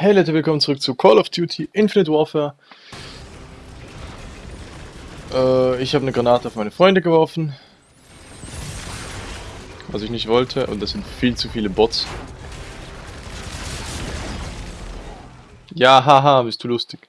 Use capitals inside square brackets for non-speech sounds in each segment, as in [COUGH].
Hey Leute, willkommen zurück zu Call of Duty Infinite Warfare. Äh, ich habe eine Granate auf meine Freunde geworfen. Was ich nicht wollte. Und das sind viel zu viele Bots. Ja, haha, bist du lustig.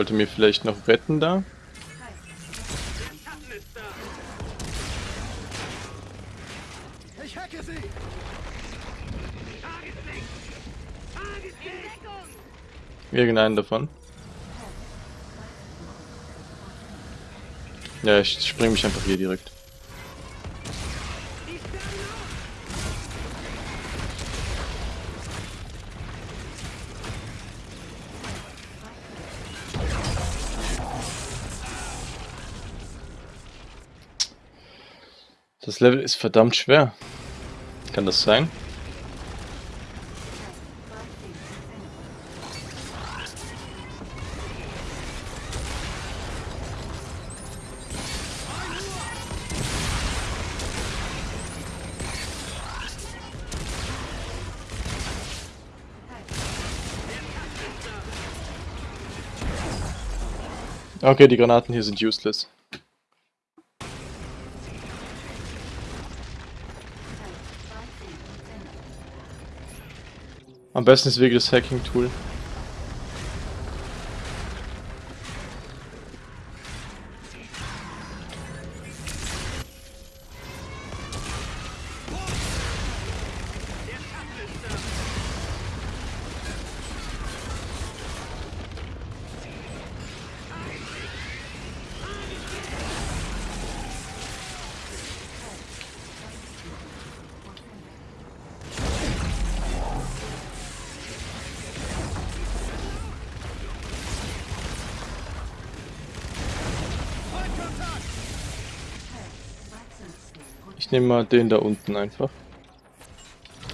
Sollte mir vielleicht noch retten da. Ich hacke sie! Irgendeinen davon. Ja, ich spring mich einfach hier direkt. Das Level ist verdammt schwer. Kann das sein? Okay, die Granaten hier sind useless. Am besten ist wirklich das Hacking-Tool. Ich nehme mal den da unten einfach.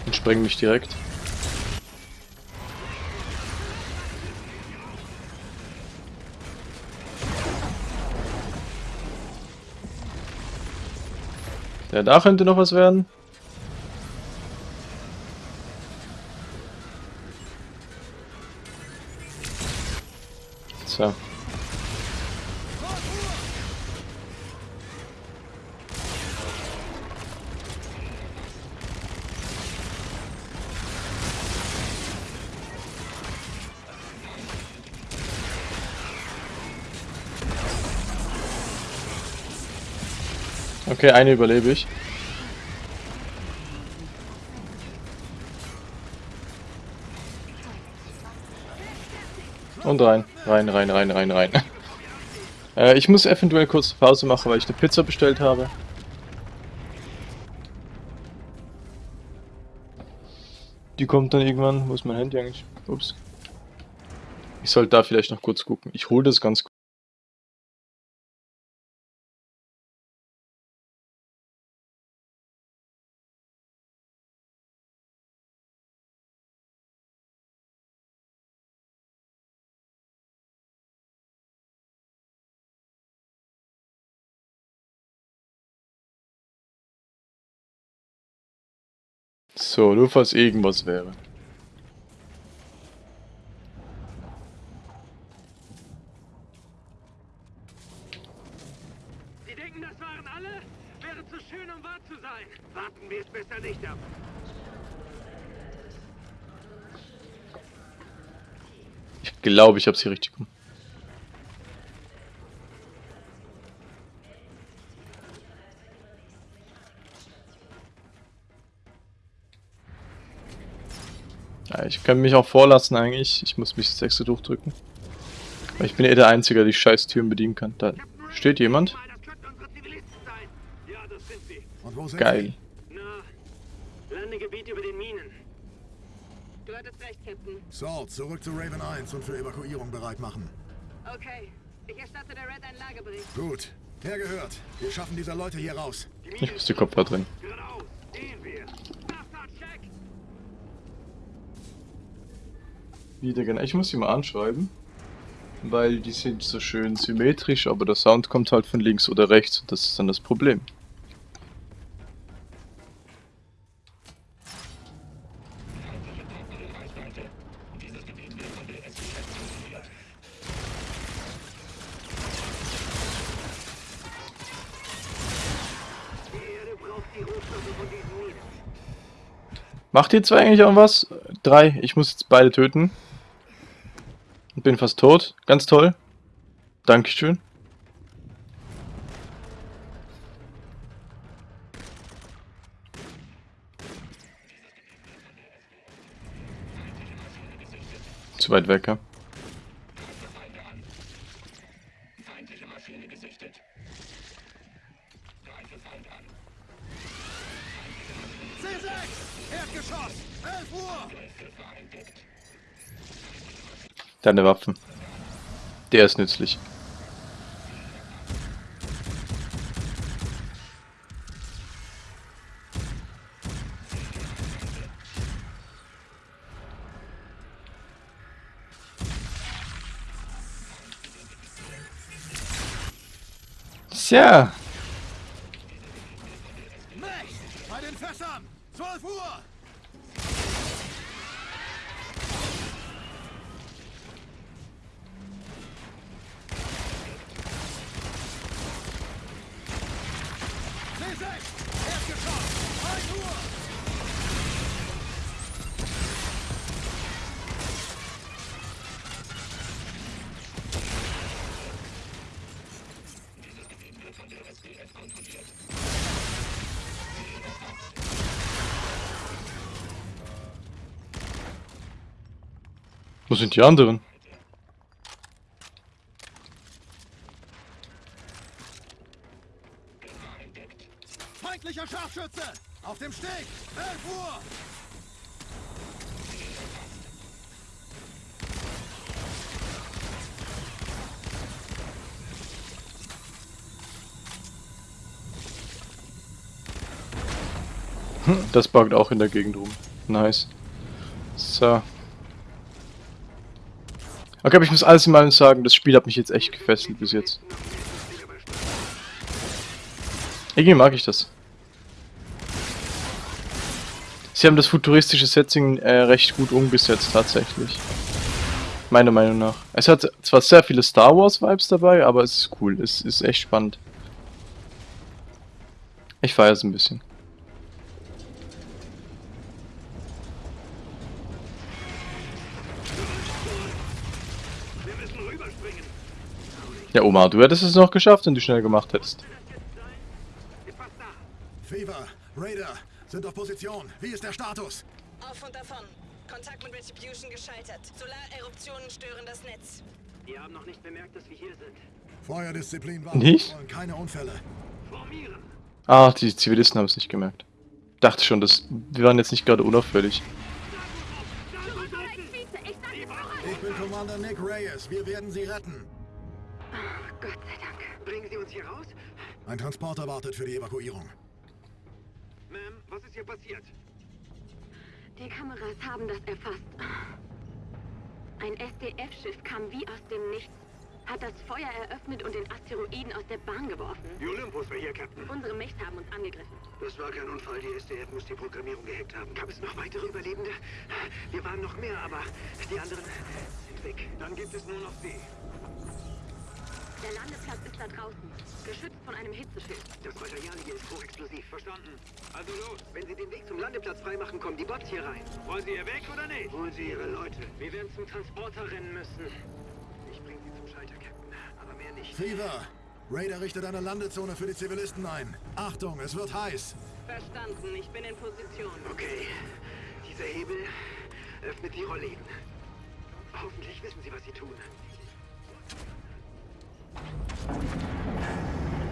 Und spreng mich direkt. Ja, da könnte noch was werden. Okay, eine überlebe ich. Und rein, rein, rein, rein, rein, rein. [LAUGHS] äh, ich muss eventuell kurz Pause machen, weil ich eine Pizza bestellt habe. Die kommt dann irgendwann. Wo ist mein Handy eigentlich? Ups. Ich sollte da vielleicht noch kurz gucken. Ich hole das ganz kurz. So, nur falls irgendwas wäre. Sie denken, das waren alle? Wäre zu schön, um wahr zu sein. Warten wir es besser nicht ab. Ich glaube, ich habe sie richtig gemacht. Kann mich auch vorlassen eigentlich. Ich muss mich das extra durchdrücken. Weil ich bin eh der Einzige, der die scheiß Türen bedienen kann. Da steht jemand. Mal, das könnten unsere Zivilisten sein. Ja, das sind sie. Und wo sind Geil. Na, Landegebiet über den Minen. Du hattest recht, Captain. sie? Salt, zurück zu Raven 1 und für Evakuierung bereit machen. Okay. Ich erstatte der Red einen Lagebericht. Gut. Hergehört. Wir schaffen diese Leute hier raus. Ich muss die Kopfhörer drin. Geradeaus. Sehen wir. Wieder genau. Ich muss sie mal anschreiben. Weil die sind so schön symmetrisch, aber der Sound kommt halt von links oder rechts und das ist dann das Problem. Macht ihr zwei eigentlich auch was? Drei. Ich muss jetzt beide töten. Bin fast tot. Ganz toll. Dankeschön. Zu weit weg, ja. Deine Waffen. Der ist nützlich. Tja, sind die anderen? Feindlicher Scharfschütze! Auf dem Steg! 11 Uhr! Hm, Das buggt auch in der Gegend rum. Nice. So. Okay, aber ich muss alles in allem sagen, das Spiel hat mich jetzt echt gefesselt bis jetzt. Irgendwie mag ich das. Sie haben das futuristische Setting äh, recht gut umgesetzt, tatsächlich. Meiner Meinung nach. Es hat zwar sehr viele Star Wars Vibes dabei, aber es ist cool. Es ist echt spannend. Ich feiere es ein bisschen. Ja, Oma, du hättest es noch geschafft, wenn du schnell gemacht hättest. Fever, Raider, sind auf Position. Wie ist der Status? Auf und davon. Kontakt mit Retribution gescheitert. Solareruptionen stören das Netz. Die haben noch nicht bemerkt, dass wir hier sind. Feuerdisziplin war Nicht? keine Unfälle. Formieren. Ah, die Zivilisten haben es nicht gemerkt. Dachte schon, dass wir waren jetzt nicht gerade unauffällig. Ich bin Commander Nick Reyes. Wir werden Sie retten. Gott sei Dank. Bringen Sie uns hier raus? Ein Transporter wartet für die Evakuierung. Ma'am, was ist hier passiert? Die Kameras haben das erfasst. Ein SDF-Schiff kam wie aus dem Nichts, hat das Feuer eröffnet und den Asteroiden aus der Bahn geworfen. Die Olympus war hier, Captain. Unsere Mächte haben uns angegriffen. Das war kein Unfall. Die SDF muss die Programmierung gehackt haben. Gab es noch weitere Überlebende? Wir waren noch mehr, aber die anderen weg. Dann gibt es nur noch Sie. Der Landeplatz ist da draußen, geschützt von einem Hitzeschild. Das Material hier ist hochexplosiv. Verstanden. Also los. Wenn Sie den Weg zum Landeplatz freimachen, kommen die Bots hier rein. Wollen Sie hier weg oder nicht? Holen Sie Ihre Leute. Wir werden zum Transporter rennen müssen. Ich bringe Sie zum Schalter, Captain. Aber mehr nicht. Fever, Raider richtet eine Landezone für die Zivilisten ein. Achtung, es wird heiß. Verstanden. Ich bin in Position. Okay. Dieser Hebel öffnet die Rollläden. Hoffentlich wissen Sie, was Sie tun.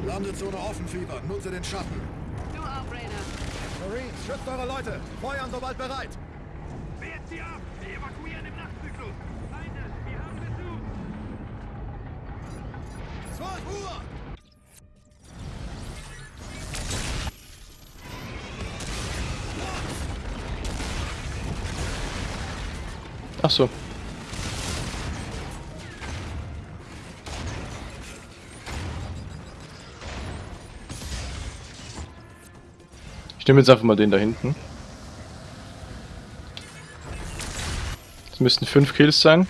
Landezone offen, Fever. Nutze den Schatten. Du auch, Raider. Marines, schützt eure Leute. Feuern sobald bereit. Wehrt Sie ab! Wir evakuieren im Nachtzyklus! Feinde, wir haben Besuch! 12 Uhr! Ach so. Ich nehme jetzt einfach mal den da hinten. Das müssten 5 Kills sein.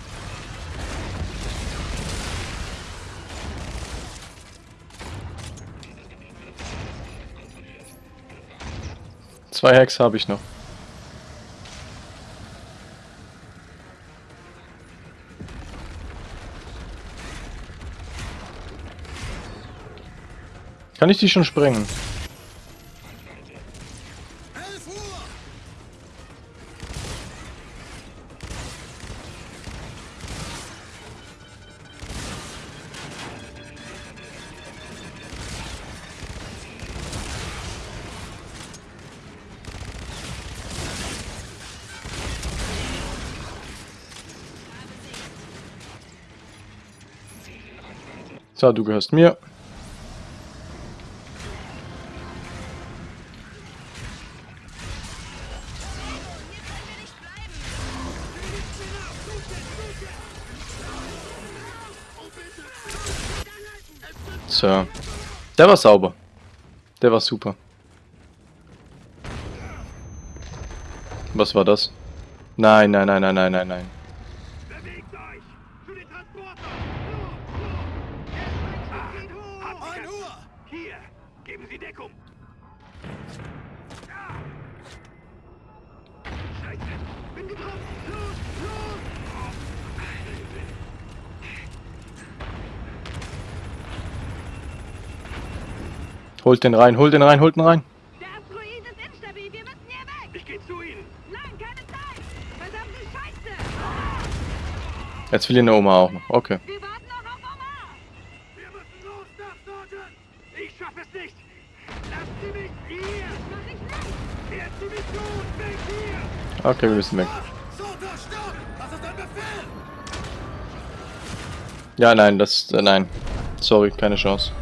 Zwei Hacks habe ich noch. Kann ich die schon sprengen? So, du gehörst mir. So. Der war sauber. Der war super. Was war das? Nein, nein, nein, nein, nein, nein, nein. Bewegt euch! Für den Transporter! So, so! Jetzt mein Schiff geht hoch! 1 Uhr! Hier! Geben Sie Deckung! Ah! Scheiße! Bin getroffen! Los! Los! Holt den rein, holt den rein, holt den rein. Der Asteroid ist instabil. Wir müssen hier weg. Ich gehe zu Ihnen! Nein, keine Zeit. Verdammte Scheiße. Jetzt will ihn eine Oma auch noch. Okay. Wir warten noch auf Omar. Wir müssen los, Staff Sergeant! Ich schaffe es nicht! Lassen Sie mich hier! Mach ich nicht. Werden Sie mich los! Weg hier! Okay, wir müssen weg. Ja, nein, das. Äh, nein. Sorry, keine Chance.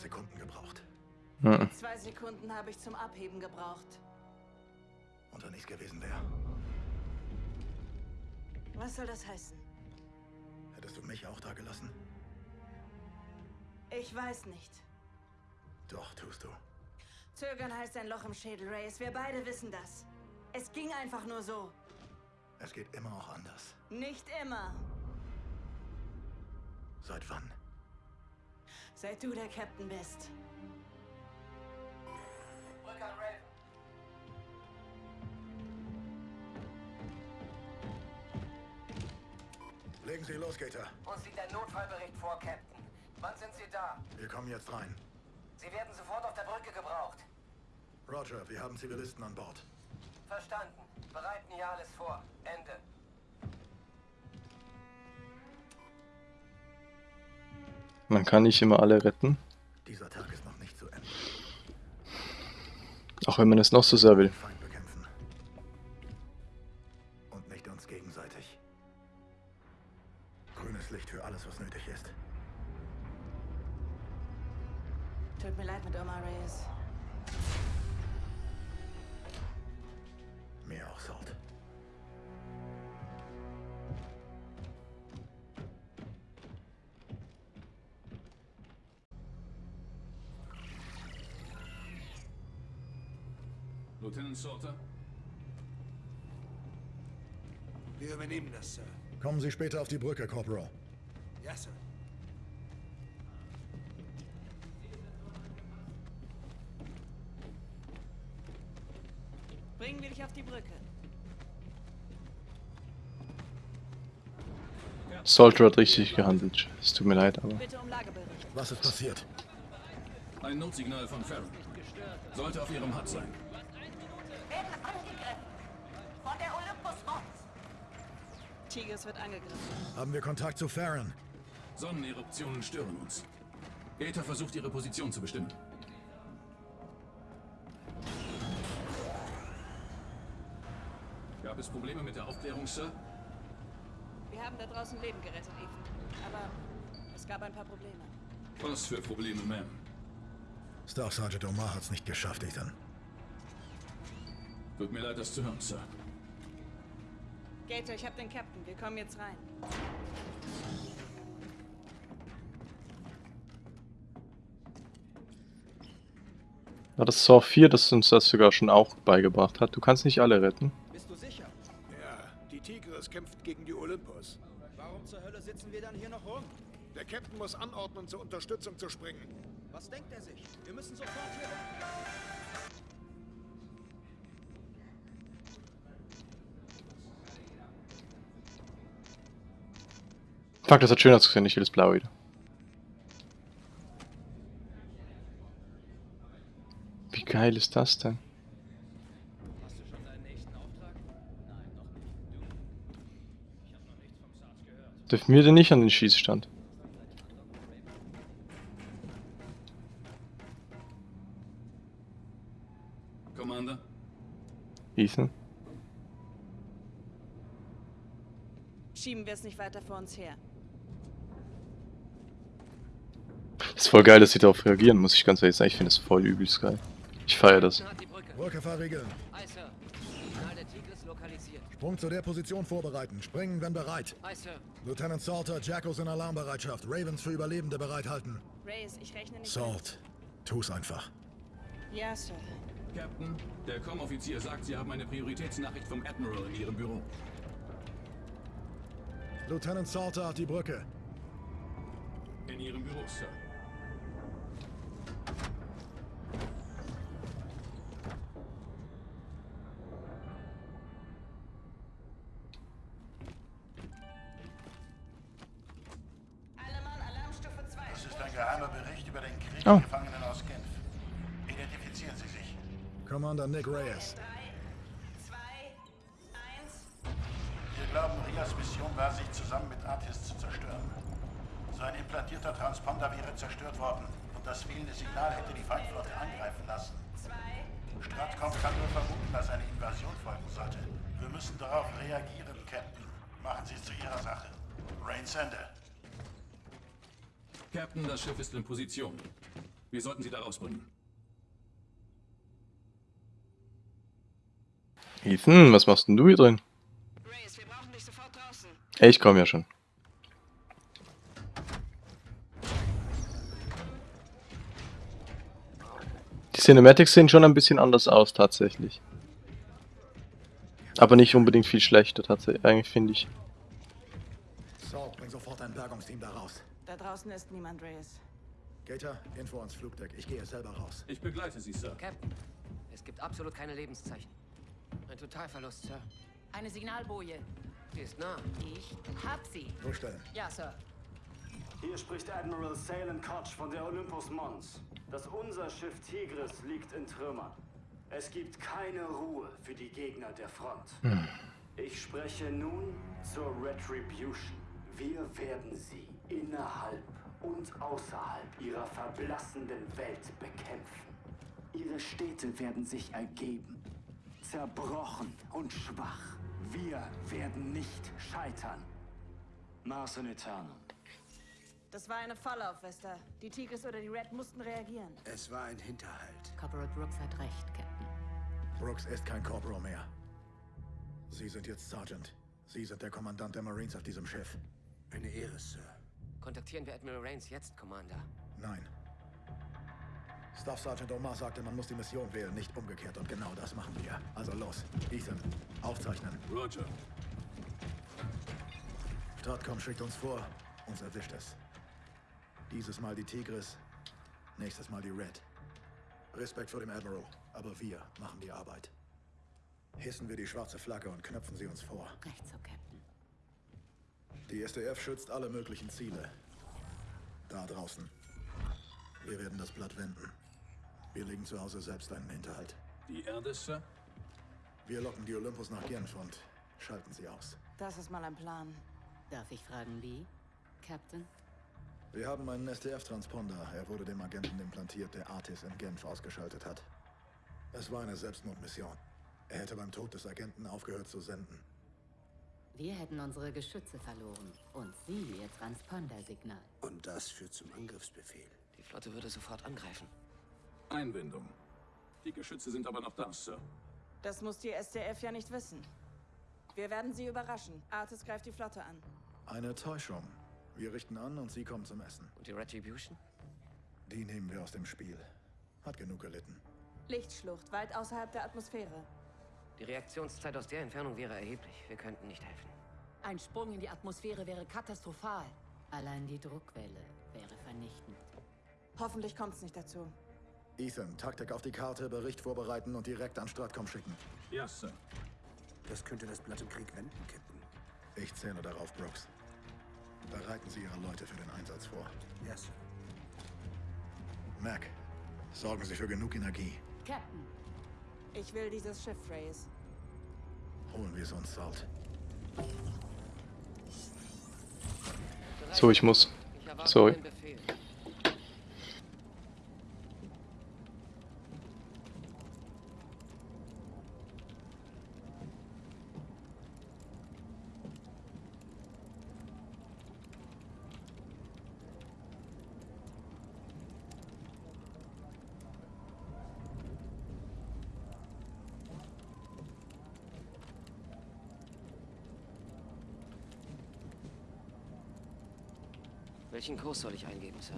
Sekunden gebraucht. Mhm. Zwei Sekunden habe ich zum Abheben gebraucht. Und wenn nichts gewesen wäre, Was soll das heißen? hättest du mich auch da gelassen? Ich weiß nicht. Doch, tust du. Zögern heißt ein Loch im Schädel, Reyes. Wir beide wissen das. Es ging einfach nur so. Es geht immer auch anders. Nicht immer. Seit wann? Seit du der Captain bist. Legen Sie los, Gator. Uns liegt ein Notfallbericht vor, Captain. Wann sind Sie da? Wir kommen jetzt rein. Sie werden sofort auf der Brücke gebraucht. Roger, wir haben Zivilisten an Bord. Verstanden. Bereiten hier alles vor. Ende. Man kann nicht immer alle retten. Auch wenn man es noch so sehr will. Sie später auf die Brücke, Corporal. Ja, Sir. Bringen wir dich auf die Brücke. Soldier hat richtig gehandelt. Es tut mir leid, aber. Bitte um Lagebericht. Was ist passiert? Ein Notsignal von Farron. Sollte auf ihrem HUD sein. Werden angegriffen. Tigris wird angegriffen. Haben wir Kontakt zu Farron? Sonneneruptionen stören uns. Gator versucht ihre Position zu bestimmen. Gab es Probleme mit der Aufklärung, Sir? Wir haben da draußen Leben gerettet, Ethan. Aber es gab ein paar Probleme. Was für Probleme, Ma'am? Staff Sergeant Omar hat's nicht geschafft, Ethan. Tut mir leid, das zu hören, Sir. Gator, ich hab den Captain. Wir kommen jetzt rein. War das Saw 4, das uns das sogar schon auch beigebracht hat? Du kannst nicht alle retten. Bist du sicher? Ja, die Tigris kämpft gegen die Olympus. Warum zur Hölle sitzen wir dann hier noch rum? Der Captain muss anordnen, zur Unterstützung zu springen. Was denkt er sich? Wir müssen sofort hier weg. Fuck, das hat schön ausgesehen, ich will das Blau wieder. Wie geil ist das denn? Hast du schon deinen nächsten Auftrag? Nein, noch nicht. Du? Ich habe noch nichts vom SARS gehört. Dürfen wir denn nicht an den Schießstand? Commander? Ethan? Schieben wir es nicht weiter vor uns her. Ist voll geil, dass sie darauf reagieren, muss ich ganz ehrlich sagen. Ich finde das voll übelst geil. Ich feiere das. Brücke. Brücke verriegeln. Aye, Sir. Signal der Tigris lokalisiert. Sprung zu der Position vorbereiten. Springen, wenn bereit. Aye, Sir. Lieutenant Salter, Jackos in Alarmbereitschaft. Ravens für Überlebende bereithalten. Reyes, ich rechne nicht. Salt. Tu's einfach. Ja, Sir. Captain, der Com-Offizier sagt, Sie haben eine Prioritätsnachricht vom Admiral in Ihrem Büro. Lieutenant Salter hat die Brücke. In Ihrem Büro, Sir. Commander Nick Reyes. 3, 2, 1. Wir glauben, Rias Mission war, sich zusammen mit Artis zu zerstören. Sein implantierter Transponder wäre zerstört worden und das fehlende Signal hätte die Feindflotte angreifen lassen. 2. Stratcom kann nur vermuten, dass eine Invasion folgen sollte. Wir müssen darauf reagieren, Captain. Machen Sie es zu Ihrer Sache. Rain Sender. Captain, das Schiff ist in Position. Wir sollten Sie da rausbringen. Ethan, was machst denn du hier drin? Reyes, wir brauchen dich sofort draußen. Ich komme ja schon. Die Cinematics sehen schon ein bisschen anders aus, tatsächlich. Aber nicht unbedingt viel schlechter, tatsächlich, eigentlich finde ich. Salt, bring sofort ein Bergungsteam da raus. Da draußen ist niemand, Reyes. Gator, Info ans Flugdeck. Ich gehe selber raus. Ich begleite Sie, Sir. Captain, es gibt absolut keine Lebenszeichen. Ein Totalverlust, Sir. Eine Signalboje. Sie ist nah. Ich hab sie. Durchstellen. Ja, Sir. Hier spricht Admiral Salem Koch von der Olympus Mons. Das unser Schiff Tigris liegt in Trümmern. Es gibt keine Ruhe für die Gegner der Front. Ich spreche nun zur Retribution. Wir werden sie innerhalb und außerhalb ihrer verblassenden Welt bekämpfen. Ihre Städte werden sich ergeben. Zerbrochen und schwach. Wir werden nicht scheitern. Mars in Eternum. Das war eine Falle auf Vesta. Die Tigris oder die Red mussten reagieren. Es war ein Hinterhalt. Corporal Brooks hat recht, Captain. Brooks ist kein Corporal mehr. Sie sind jetzt Sergeant. Sie sind der Kommandant der Marines auf diesem Schiff. Eine Ehre, Sir. Kontaktieren wir Admiral Rains jetzt, Commander. Nein. Staff Sergeant Omar sagte, man muss die Mission wählen, nicht umgekehrt. Und genau das machen wir. Also los. Ethan, aufzeichnen. Roger. Stratcom schickt uns vor, uns erwischt es. Dieses Mal die Tigris, nächstes Mal die Red. Respekt vor dem Admiral, aber wir machen die Arbeit. Hissen wir die schwarze Flagge und knöpfen sie uns vor. Recht so, Captain. Die SDF schützt alle möglichen Ziele. Da draußen. Wir werden das Blatt wenden. Wir legen zu Hause selbst einen Hinterhalt. Die Erde, Sir? Wir locken die Olympus nach Genf und Schalten Sie aus. Das ist mal ein Plan. Darf ich fragen, wie? Captain? Wir haben einen SDF-Transponder. Er wurde dem Agenten implantiert, der Artis in Genf ausgeschaltet hat. Es war eine Selbstmordmission. Er hätte beim Tod des Agenten aufgehört zu senden. Wir hätten unsere Geschütze verloren. Und Sie Ihr Transpondersignal. Und das führt zum Angriffsbefehl. Die Flotte würde sofort angreifen. Einwendung. Die Geschütze sind aber noch da, Sir. Das muss die SDF ja nicht wissen. Wir werden sie überraschen. Artis greift die Flotte an. Eine Täuschung. Wir richten an und Sie kommen zum Essen. Und die Retribution? Die nehmen wir aus dem Spiel. Hat genug gelitten. Lichtschlucht, weit außerhalb der Atmosphäre. Die Reaktionszeit aus der Entfernung wäre erheblich. Wir könnten nicht helfen. Ein Sprung in die Atmosphäre wäre katastrophal. Allein die Druckwelle wäre vernichtend. Hoffentlich kommt's nicht dazu. Ethan, Taktik auf die Karte, Bericht vorbereiten und direkt an Stratcom schicken. Ja, Sir. Das könnte das Blatt im Krieg wenden, Captain. Ich zähle darauf, Brooks. Bereiten Sie Ihre Leute für den Einsatz vor. Ja, Sir. Mac, sorgen Sie für genug Energie. Captain, Ich will dieses Schiff, Reyes. Holen wir es uns, Salt. So, ich muss. Ich erwarte Sorry. Welchen Kurs soll ich eingeben, Sir?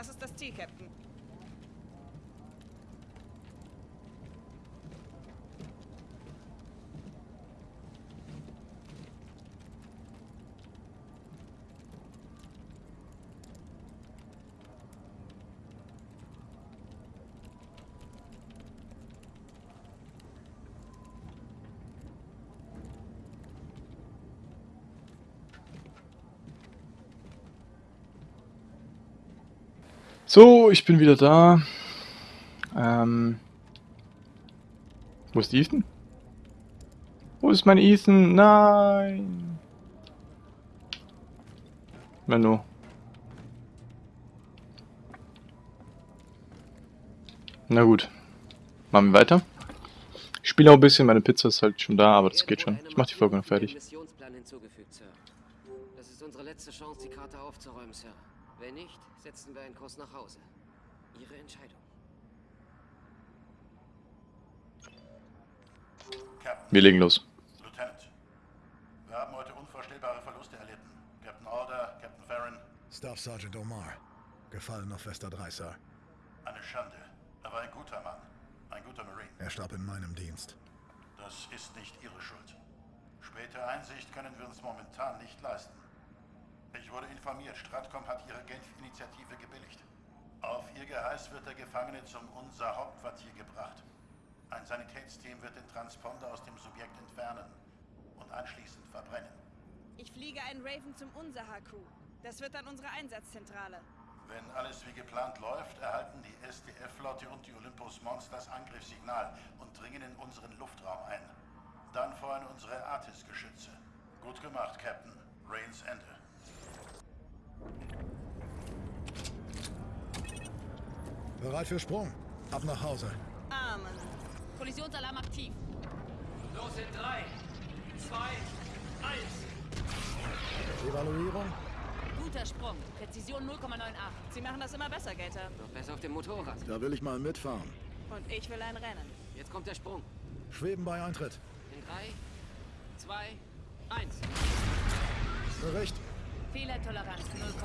Was ist das Ziel, So, ich bin wieder da. Ähm. Wo ist Ethan? Wo ist mein Ethan? Nein. Menno. Na gut. Machen wir weiter. Ich spiele auch ein bisschen, meine Pizza ist halt schon da, aber das geht schon. Ich mach die Folge noch fertig. Das ist unsere letzte Chance, die Karte aufzuräumen, Sir. Wenn nicht, setzen wir einen Kurs nach Hause. Ihre Entscheidung. Captain, Wir legen los. Lieutenant. Wir haben heute unvorstellbare Verluste erlitten. Captain Alder, Captain Farron, Staff Sergeant Omar. Gefallen auf Vesta 3, Sir. eine Schande. Er war ein guter Mann. Ein guter Marine. Er starb in meinem Dienst. Das ist nicht Ihre Schuld. Späte Einsicht können wir uns momentan nicht leisten. Ich wurde informiert, Stratcom hat Ihre Genf-Initiative gebilligt. Auf Ihr Geheiß wird der Gefangene zum unser Hauptquartier gebracht. Ein Sanitätsteam wird den Transponder aus dem Subjekt entfernen und anschließend verbrennen. Ich fliege einen Raven zum Unsaha-Crew. Das wird dann unsere Einsatzzentrale. Wenn alles wie geplant läuft, erhalten die SDF-Flotte und die Olympus Mons das Angriffssignal und dringen in unseren Luftraum ein. Dann feuern unsere Artis-Geschütze. Gut gemacht, Captain. Rains Ende. Bereit für Sprung. Ab nach Hause. Amen. Kollisionsalarm aktiv. Los in 3, 2, 1. Evaluierung? Guter Sprung. Präzision 0,98. Sie machen das immer besser, Gator. Noch besser auf dem Motorrad. Da will ich mal mitfahren. Und ich will ein Rennen. Jetzt kommt der Sprung. Schweben bei Eintritt. In 3, 2, 1. Bericht. Fehlertoleranz 0,0.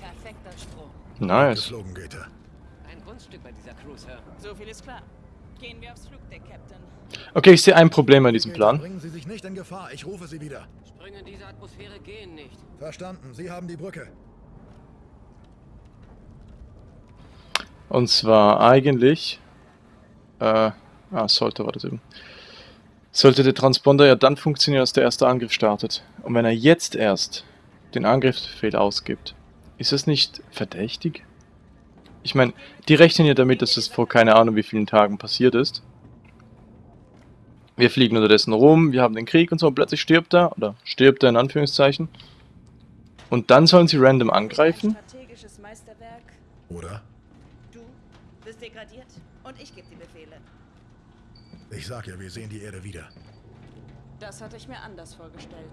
Perfekter Sprung. Nice. Geflogen geht er. Ein Kunststück bei dieser Sir. So viel ist klar. Gehen wir aufs Flugdeck, Captain. Okay, ich sehe ein Problem an diesem Plan. Bringen Sie sich nicht in Gefahr. Ich rufe Sie wieder. Sprünge in diese Atmosphäre gehen nicht. Verstanden. Sie haben die Brücke. Und zwar eigentlich... Äh, ah, sollte war das eben. Sollte der Transponder ja dann funktionieren, als der erste Angriff startet. Und wenn er jetzt erst den Angriffsbefehl ausgibt, ist das nicht verdächtig? Ich meine, die rechnen ja damit, dass das vor keine Ahnung wie vielen Tagen passiert ist. Wir fliegen unterdessen rum, wir haben den Krieg und so, und plötzlich stirbt er, oder stirbt er in Anführungszeichen. Und dann sollen sie random angreifen? Strategisches Meisterwerk. Oder? Du bist degradiert und ich gebe die Befehle. Ich sag ja, wir sehen die Erde wieder. Das hatte ich mir anders vorgestellt.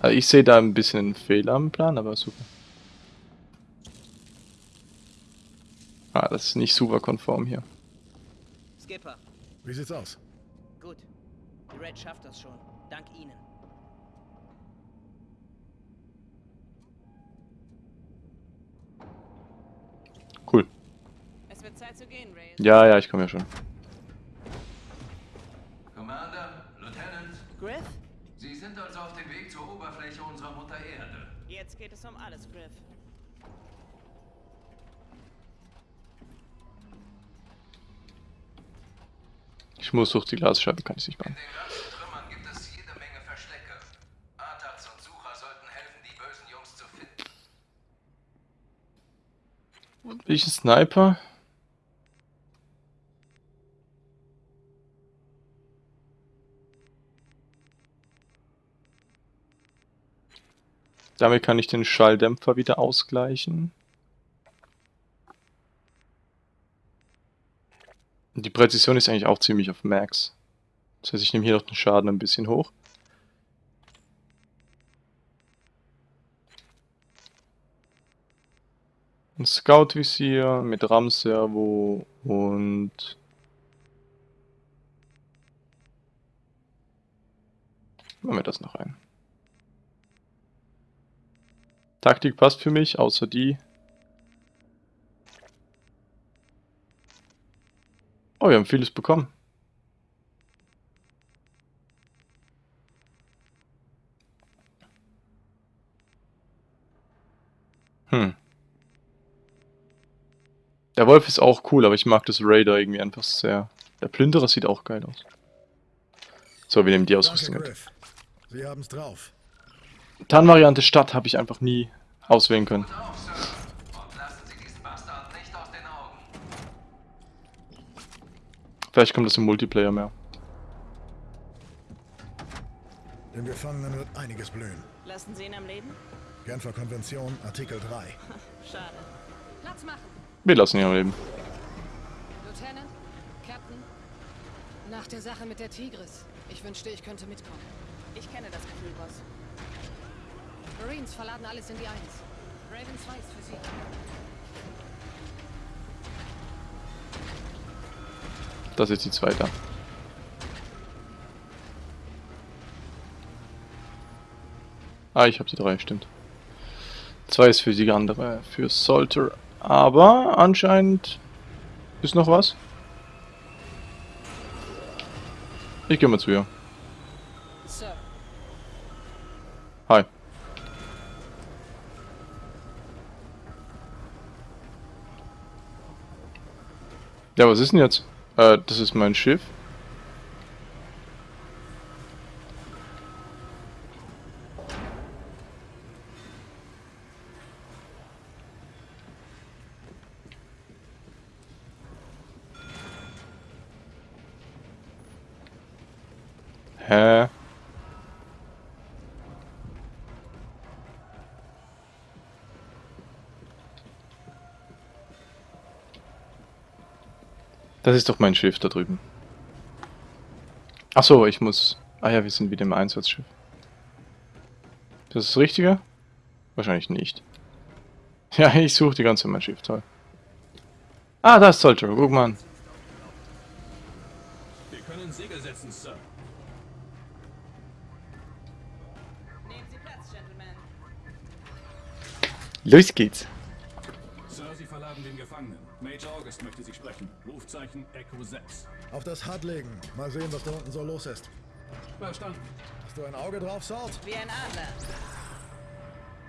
Also ich sehe da ein bisschen einen Fehler am Plan, aber super. Ah, das ist nicht super konform hier. Skipper, Wie sieht's aus? gut. Die Red schafft das schon. Dank Ihnen. Cool. Es wird Zeit zu gehen, Ray. Ja, ja, ich komme ja schon. Um alles, Griff. Ich muss durch die Glasscheibe, kann ich nicht machen. In den ganzen Trümmern gibt es jede Menge Verstecke. Artax und Sucher sollten helfen, die bösen Jungs zu finden. Ich ein Sniper? Damit kann ich den Schalldämpfer wieder ausgleichen. Die Präzision ist eigentlich auch ziemlich auf Max. Das heißt, ich nehme hier noch den Schaden ein bisschen hoch. Ein Scout-Visier mit RAM-Servo und... Machen wir das noch ein. Taktik passt für mich, außer die. Oh, wir haben vieles bekommen. Hm. Der Wolf ist auch cool, aber ich mag das Raider irgendwie einfach sehr. Der Plünderer sieht auch geil aus. So, wir nehmen die Ausrüstung mit. Sie haben's drauf. Tarnvariante Stadt habe ich einfach nie auswählen können. Gut auf, Sir. Und lassen Sie diesen Bastard nicht aus den Augen. Vielleicht kommt das im Multiplayer mehr. Den Gefangenen wird einiges blühen. Lassen Sie ihn am Leben? Genfer Konvention, Artikel 3. [LAUGHS] Schade. Platz machen. Wir lassen ihn am Leben. Lieutenant, Captain. Nach der Sache mit der Tigris. Ich wünschte, ich könnte mitkommen. Ich kenne das Gefühl, Boss. Marines verladen alles in die Eins. Raven 2 ist für Sie. Das ist die zweite. Ah, ich habe die drei, stimmt. Zwei ist für die andere, für Salter. Aber anscheinend ist noch was. Ich gehe mal zu ihr. Ja, was ist denn jetzt? Äh, das ist mein Schiff. Hä? Das ist doch mein Schiff da drüben. Ach so, ich muss... Ah ja, wir sind wieder im Einsatzschiff. Das ist das Richtige? Wahrscheinlich nicht. [LAUGHS] Ja, ich suche die ganze Zeit mein Schiff, toll. Ah, da ist Soldier, guck mal an. Wir können Segel setzen, Sir. Nehmen Sie Platz, Gentlemen. Los geht's. August möchte Sie sprechen. Rufzeichen Echo 6. Auf das HUD legen. Mal sehen, was da unten so los ist. Verstanden. Hast du ein Auge drauf, Salt? Wie ein Adler.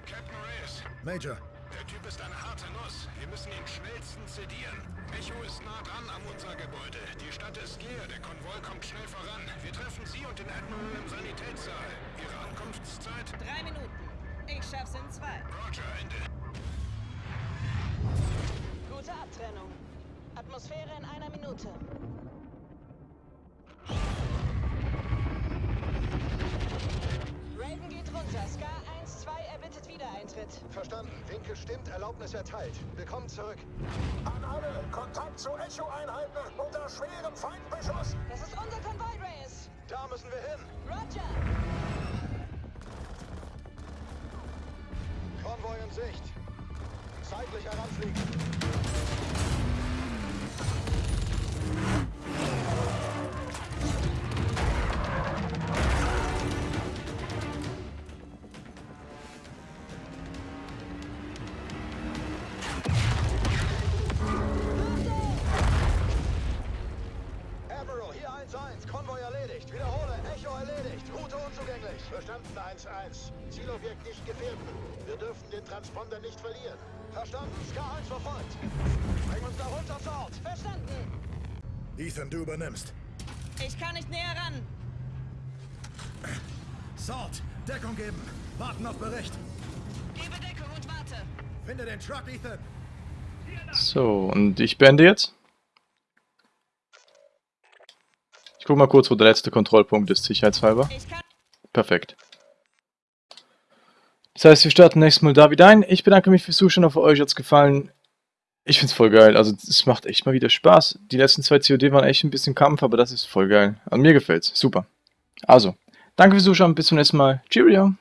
Captain Reyes, Major. der Typ ist eine harte Nuss. Wir müssen ihn schnellstens sedieren. Echo ist nah dran an unser Gebäude. Die Stadt ist leer, der Konvoi kommt schnell voran. Wir treffen Sie und den Admiral im Sanitätssaal. Ihre Ankunftszeit? Drei Minuten. Ich schaff's in zwei. Roger, Ende. Gute Abtrennung. Atmosphäre in einer Minute. Raven geht runter. Scar 1-2 erbittet Wiedereintritt. Verstanden. Winkel stimmt, Erlaubnis erteilt. Willkommen zurück. An alle, Kontakt zu Echo-Einheiten unter schwerem Feindbeschuss. Das ist unser Konvoi, Reyes. Da müssen wir hin. Roger. Konvoi in Sicht. Zeitlich heranfliegen. Transponder nicht verlieren. Verstanden. Scar 1 verfolgt. Bring uns da runter, Salt. Verstanden. Ethan, du übernimmst. Ich kann nicht näher ran. Salt, Deckung geben. Warten auf Bericht. Gebe Deckung und warte. Finde den Truck, Ethan. So, und ich beende jetzt. Ich guck mal kurz, wo der letzte Kontrollpunkt ist, sicherheitshalber. Perfekt. Das heißt, wir starten nächstes Mal da wieder ein. Ich bedanke mich fürs Zuschauen, hoffe euch hat's gefallen. Ich find's voll geil, also es macht echt mal wieder Spaß. Die letzten zwei COD waren echt ein bisschen Kampf, aber das ist voll geil. Also mir gefällt's, super. Also, danke fürs Zuschauen, bis zum nächsten Mal. Cheerio!